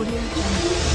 Audio Jungle.